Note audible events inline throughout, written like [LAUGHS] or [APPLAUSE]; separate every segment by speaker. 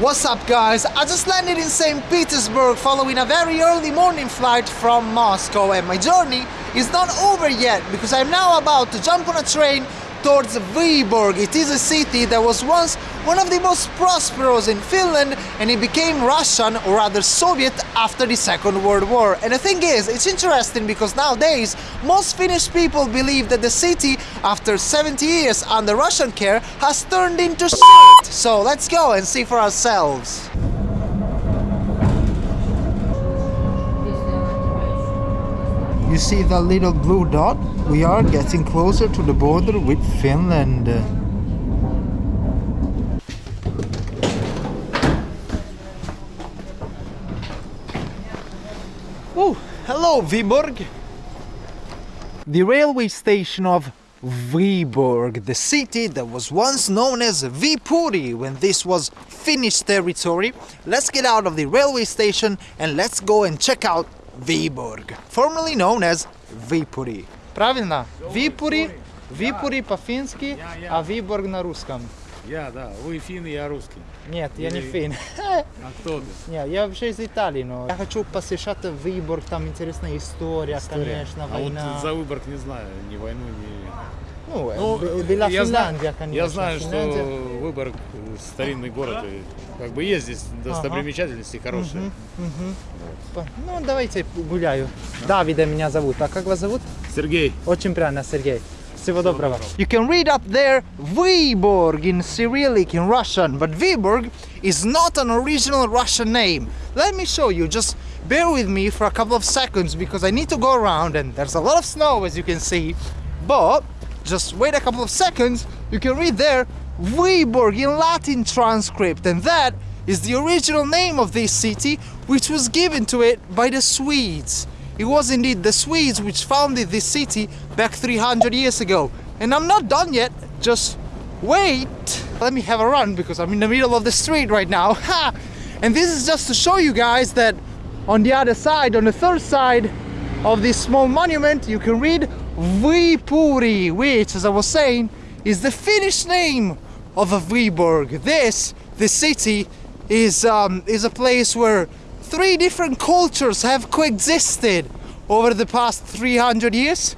Speaker 1: What's up guys? I just landed in St. Petersburg following a very early morning flight from Moscow and my journey is not over yet because I'm now about to jump on a train towards Viborg. It is a city that was once one of the most prosperous in Finland and it became Russian or rather Soviet after the Second World War. And the thing is, it's interesting because nowadays most Finnish people believe that the city after 70 years under Russian care has turned into shit. So let's go and see for ourselves. You see that little blue dot? We are getting closer to the border with Finland. Oh, hello Viborg! The railway station of Viborg, the city that was once known as Viipuri when this was Finnish territory. Let's get out of the railway station and let's go and check out Viborg, formerly known as Viipuri. Правильно? Viipuri, Viipuri по-фински, а Viborg на русском.
Speaker 2: Я, да. Вы финн, я русский.
Speaker 1: Нет, я не фин.
Speaker 2: А кто ты? [LAUGHS]
Speaker 1: Не, я вообще из Италии, но я хочу посещать Выборг, там интересная история, конечно,
Speaker 2: А
Speaker 1: война.
Speaker 2: вот за Выборг не знаю, ни войну, ни...
Speaker 1: Ну,
Speaker 2: Ну,
Speaker 1: была
Speaker 2: я знаю-
Speaker 1: Финляндия, конечно.
Speaker 2: Я знаю,
Speaker 1: Финляндия.
Speaker 2: что Выборг э, старинный город, и как бы есть здесь достопримечательности хорошие.
Speaker 1: По- Ну, давайте гуляю. Давида меня зовут. А как вас зовут?
Speaker 2: Сергей,
Speaker 1: Очень приятно, Сергей. Всего доброго. You can read up there Vyborg in Cyrillic in Russian, but Vyborg is not an original Russian name. Let me show you, just bear with me for a couple of seconds because I need to go around and there's a lot of snow as you can see. But just wait a couple of seconds, you can read there Vyborg in Latin transcript and that is the original name of this city which was given to it by the Swedes. It was indeed the Swedes which founded this city back 300 years ago. And I'm not done yet, just wait. Let me have a run because I'm in the middle of the street right now. [LAUGHS] Ha! And this is just to show you guys that on the other side, on the third side of this small monument, you can read Viipuri, which, as I was saying, is the Finnish name of a Viborg. This, the city, is um, is a place where three different cultures have coexisted over the past 300 years.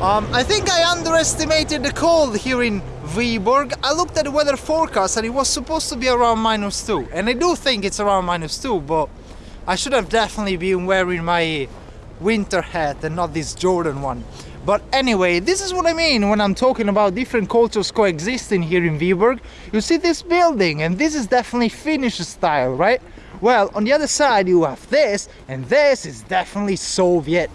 Speaker 1: Um, I think I underestimated the cold here in Viborg. I looked at the weather forecast and it was supposed to be around minus two. And I do think it's around minus two, but I should have definitely been wearing my winter hat and not this Jordan one. But anyway, this is what I mean when I'm talking about different cultures coexisting here in Viborg. You see this building, and this is definitely Finnish style, right? Well, on the other side you have this, and this is definitely Soviet.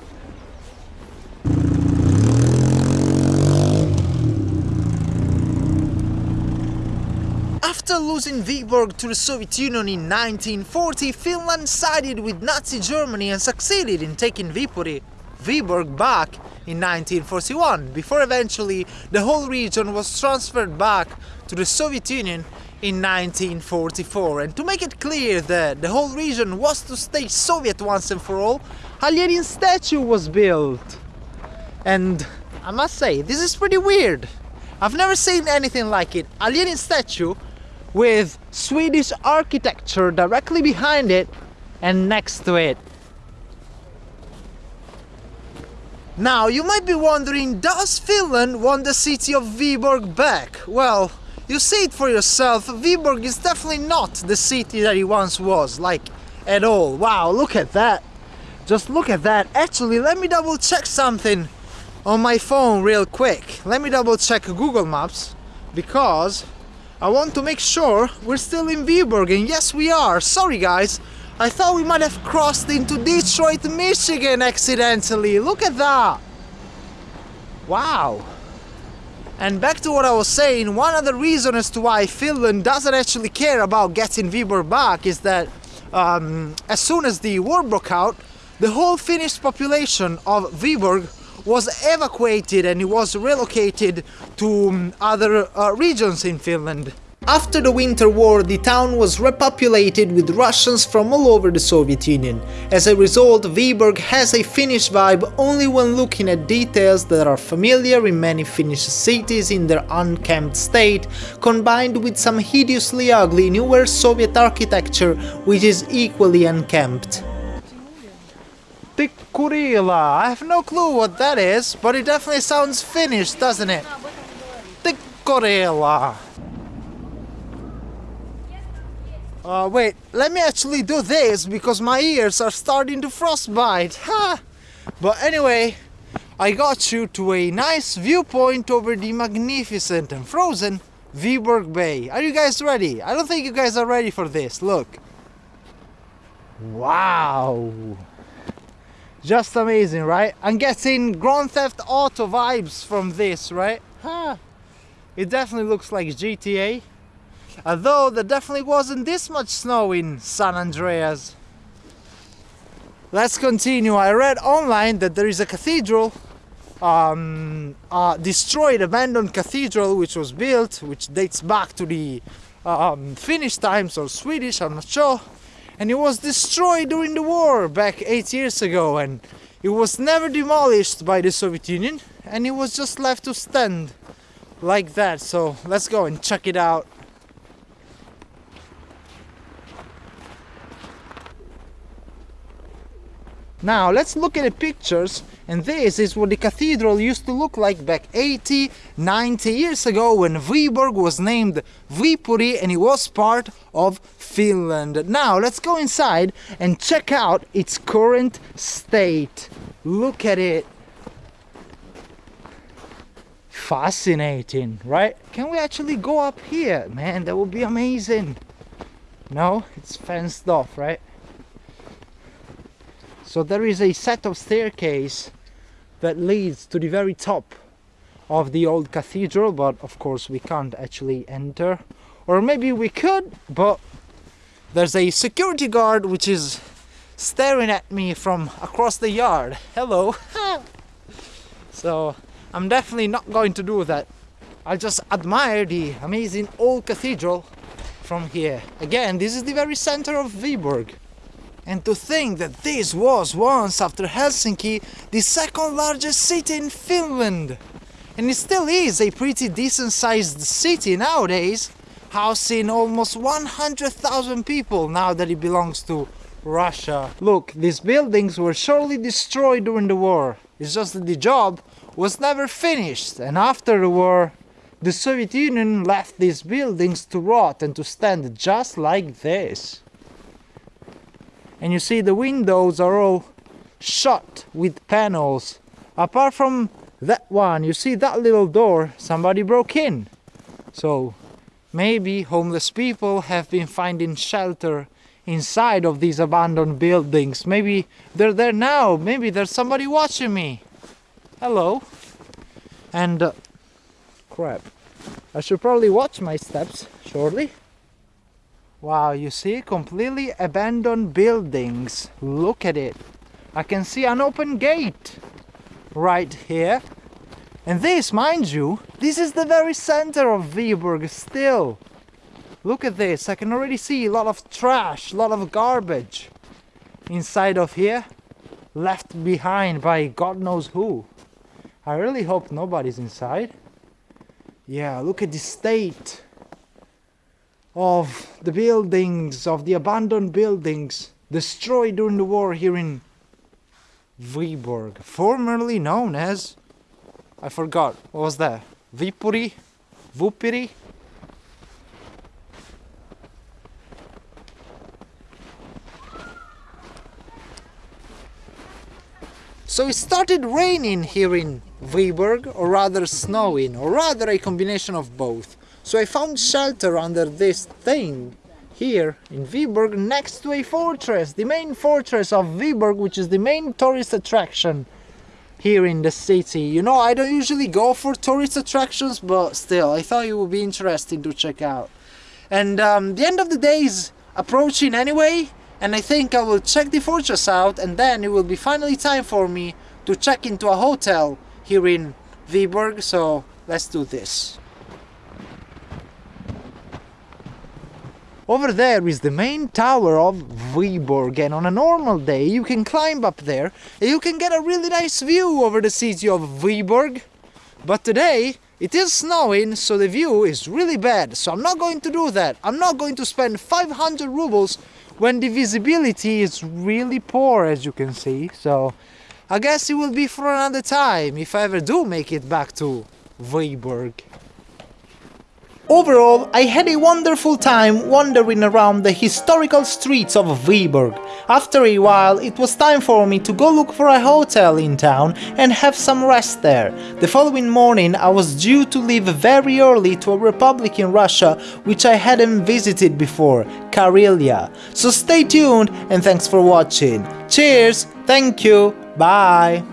Speaker 1: After losing Viborg to the Soviet Union in 1940, Finland sided with Nazi Germany and succeeded in taking Viborg back in 1941, before eventually the whole region was transferred back to the Soviet Union in 1944. And to make it clear that the whole region was to stay Soviet once and for all, a Lenin statue was built. And I must say, this is pretty weird. I've never seen anything like it. A Lenin statue with Swedish architecture directly behind it and next to it. Now, you might be wondering, does Finland want the city of Viborg back? Well, you see it for yourself, Viborg is definitely not the city that it once was, like, at all. Wow, look at that. Just look at that. Actually, let me double check something on my phone real quick. Let me double check Google Maps because I want to make sure we're still in Viborg and yes we are. Sorry guys. I thought we might have crossed into Detroit, Michigan accidentally. Look at that. Wow. And back to what I was saying, one other reason as to why Finland doesn't actually care about getting Viborg back is that um, as soon as the war broke out, the whole Finnish population of Viborg was evacuated and it was relocated to um, other uh, regions in Finland. After the Winter War, the town was repopulated with Russians from all over the Soviet Union. As a result, Viborg has a Finnish vibe only when looking at details that are familiar in many Finnish cities in their unkempt state, combined with some hideously ugly newer Soviet architecture which is equally unkempt. Tikkurila, I have no clue what that is, but it definitely sounds Finnish, doesn't it? Tikkurila. Uh, wait, let me actually do this because my ears are starting to frostbite. Ha! But anyway, I got you to a nice viewpoint over the magnificent and frozen Viborg Bay. Are you guys ready? I don't think you guys are ready for this. Look. Wow. Just amazing, right? I'm getting Grand Theft Auto vibes from this, right? Ha! It definitely looks like GTA. Although there definitely wasn't this much snow in San Andreas. Let's continue. I read online that there is a cathedral, um, destroyed, abandoned cathedral which was built, which dates back to the um, Finnish times or Swedish, I'm not sure. And it was destroyed during the war back eight years ago and it was never demolished by the Soviet Union and it was just left to stand like that. So let's go and check it out. Now let's look at the pictures and this is what the cathedral used to look like back 80, 90 years ago when Viborg was named Viipuri and it was part of Finland. Now let's go inside and check out its current state. Look at it. Fascinating, right? Can we actually go up here? Man, that would be amazing. No, it's fenced off, right? So there is a set of staircase that leads to the very top of the old cathedral, but of course we can't actually enter. Or maybe we could, but there's a security guard which is staring at me from across the yard. Hello. [LAUGHS] so I'm definitely not going to do that. I'll just admire the amazing old cathedral from here. Again, this is the very center of Viborg. And to think that this was once, after Helsinki, the second largest city in Finland. And it still is a pretty decent sized city nowadays, housing almost 100,000 people now that it belongs to Russia. Look, these buildings were surely destroyed during the war. It's just that the job was never finished and after the war the Soviet Union left these buildings to rot and to stand just like this and you see the windows are all shut with panels. Apart from that one you see that little door somebody broke in. So maybe homeless people have been finding shelter inside of these abandoned buildings. Maybe they're there now. Maybe there's somebody watching me. Hello. And uh, crap. I should probably watch my steps shortly Wow, you see completely abandoned buildings. Look at it. I can see an open gate right here. And this, mind you, this is the very center of Viborg still. Look at this, I can already see a lot of trash, a lot of garbage inside of here, left behind by God knows who. I really hope nobody's inside. Yeah, look at the state of the buildings, of the abandoned buildings destroyed during the war here in Viborg, formerly known as, I forgot, what was that? Vipuri? Vupiri? So it started raining here in Viborg, or rather snowing, or rather a combination of both. So I found shelter under this thing here in Viborg next to a fortress, the main fortress of Viborg, which is the main tourist attraction here in the city. You know, I don't usually go for tourist attractions, but still, I thought it would be interesting to check out. And um, the end of the day is approaching anyway, and I think I will check the fortress out, and then it will be finally time for me to check into a hotel here in Viborg, so let's do this. Over there is the main tower of Viborg and on a normal day you can climb up there and you can get a really nice view over the city of Viborg. But today it is snowing so the view is really bad so I'm not going to do that. I'm not going to spend 500 rubles when the visibility is really poor as you can see so I guess it will be for another time if I ever do make it back to Viborg. Overall, I had a wonderful time wandering around the historical streets of Viborg. After a while, it was time for me to go look for a hotel in town and have some rest there. The following morning, I was due to leave very early to a republic in Russia which I hadn't visited before, Karelia. So stay tuned and thanks for watching. Cheers, thank you, bye!